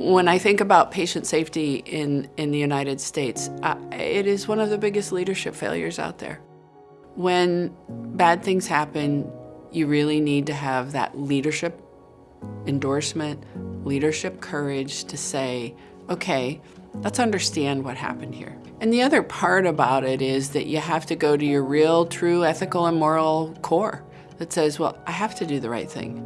When I think about patient safety in, in the United States, uh, it is one of the biggest leadership failures out there. When bad things happen, you really need to have that leadership endorsement, leadership courage to say, okay, let's understand what happened here. And the other part about it is that you have to go to your real, true ethical and moral core that says, well, I have to do the right thing.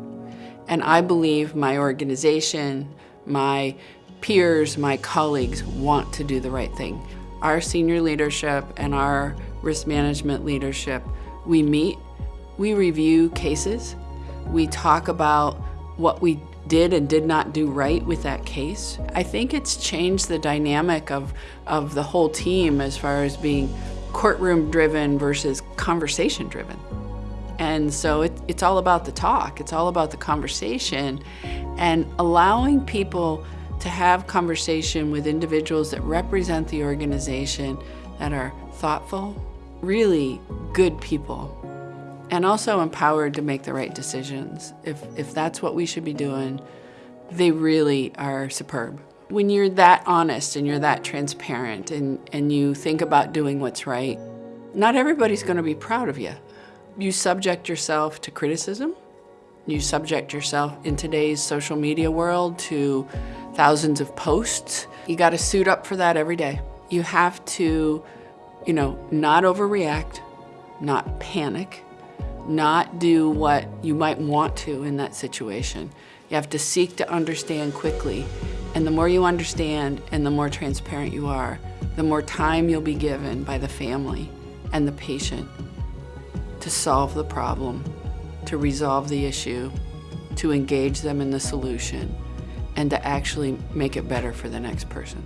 And I believe my organization, my peers, my colleagues want to do the right thing. Our senior leadership and our risk management leadership, we meet, we review cases, we talk about what we did and did not do right with that case. I think it's changed the dynamic of, of the whole team as far as being courtroom driven versus conversation driven. And so it, it's all about the talk, it's all about the conversation and allowing people to have conversation with individuals that represent the organization that are thoughtful, really good people and also empowered to make the right decisions. If, if that's what we should be doing, they really are superb. When you're that honest and you're that transparent and, and you think about doing what's right, not everybody's gonna be proud of you. You subject yourself to criticism. You subject yourself in today's social media world to thousands of posts. You gotta suit up for that every day. You have to, you know, not overreact, not panic, not do what you might want to in that situation. You have to seek to understand quickly. And the more you understand and the more transparent you are, the more time you'll be given by the family and the patient to solve the problem, to resolve the issue, to engage them in the solution, and to actually make it better for the next person.